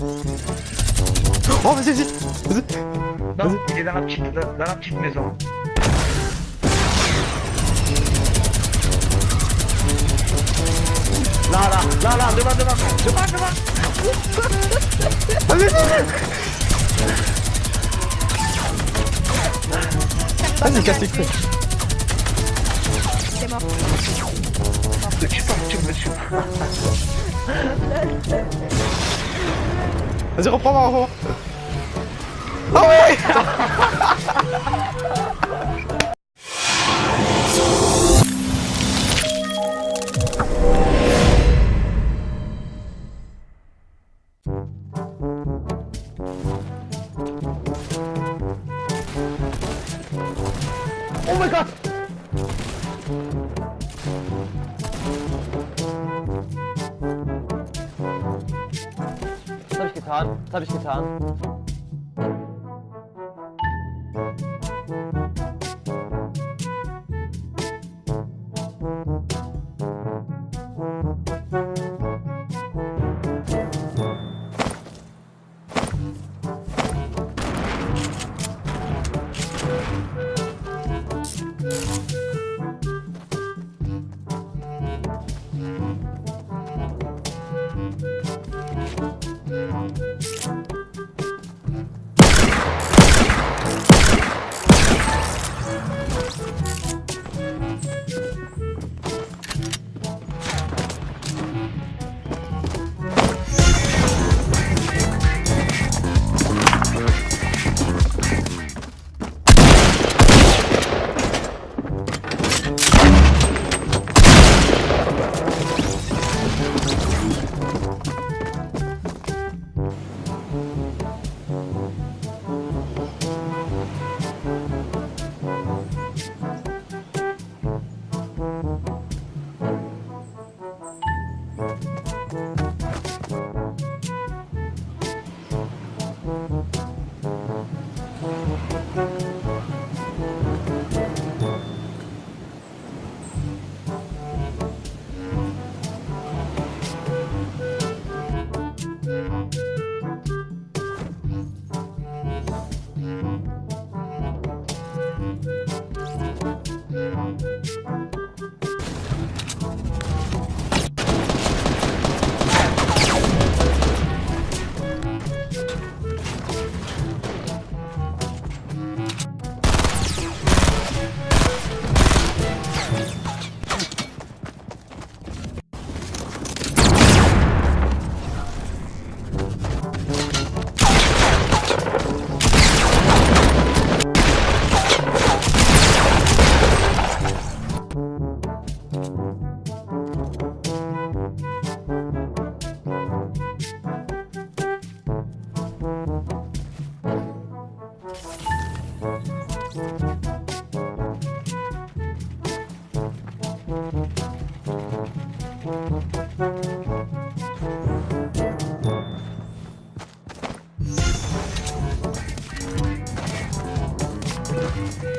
Oh vas-y vas-y Vas-y Non, il est dans la petite, dans, dans la petite maison. Là, là, là, là, devant, devant, devant, devant. Vas-y vas-y Vas-y casse les couilles C'est mort. Suis pas tu 저거 봐봐 어. 어이 Was habe ich getan?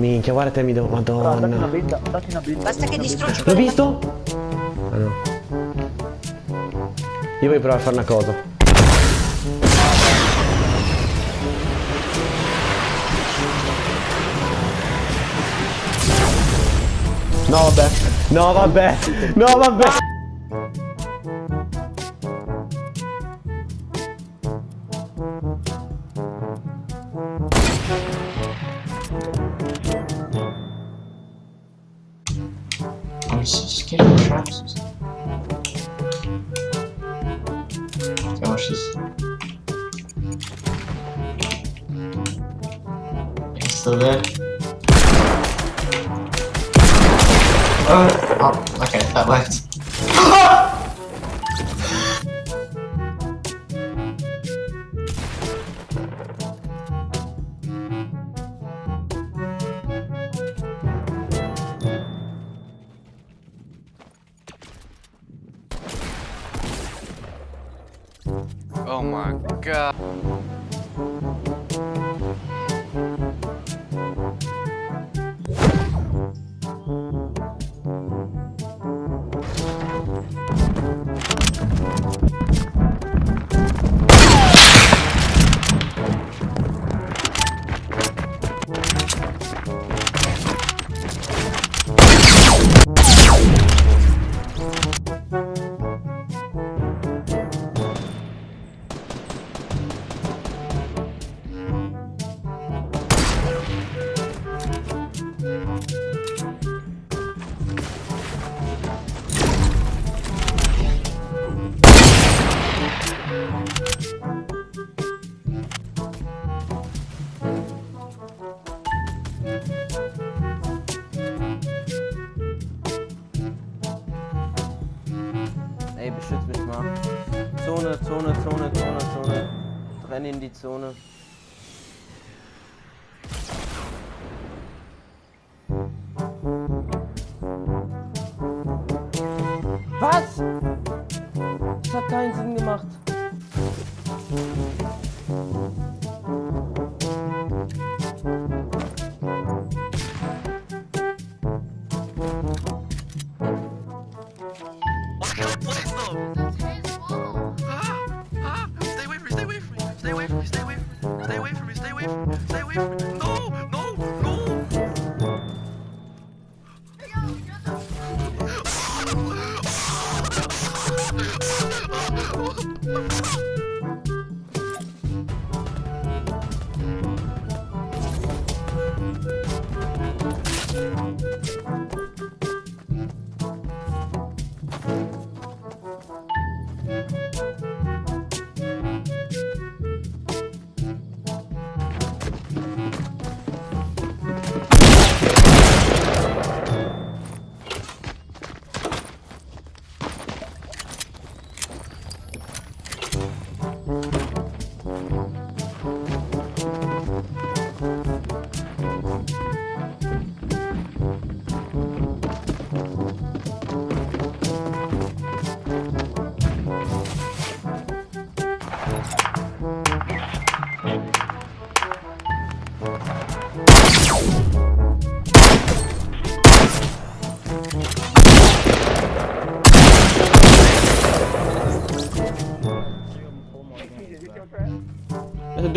Minchia guarda te mi devo... Datti una Madonna benda, datti una benda. Basta che distruggi L'ho visto? Ah no. Io voglio provare a fare una cosa. No vabbè. No vabbè. No vabbè Scared of traps. Gosh, this. It's still there. Oh, oh, okay, that worked. Ah! Oh my mm-hmm. god. Mal. Zone, Zone, Zone, Zone, Zone. Renn in die Zone.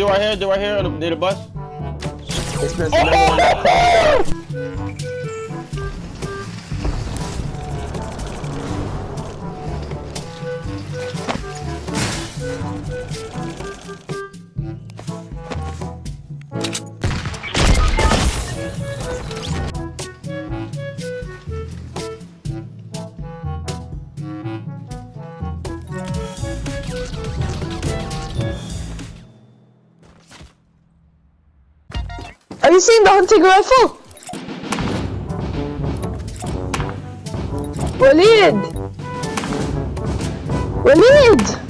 Dude right here, dude right here on the- near the bus. Never you seen the hunting rifle? Waleed! Waleed!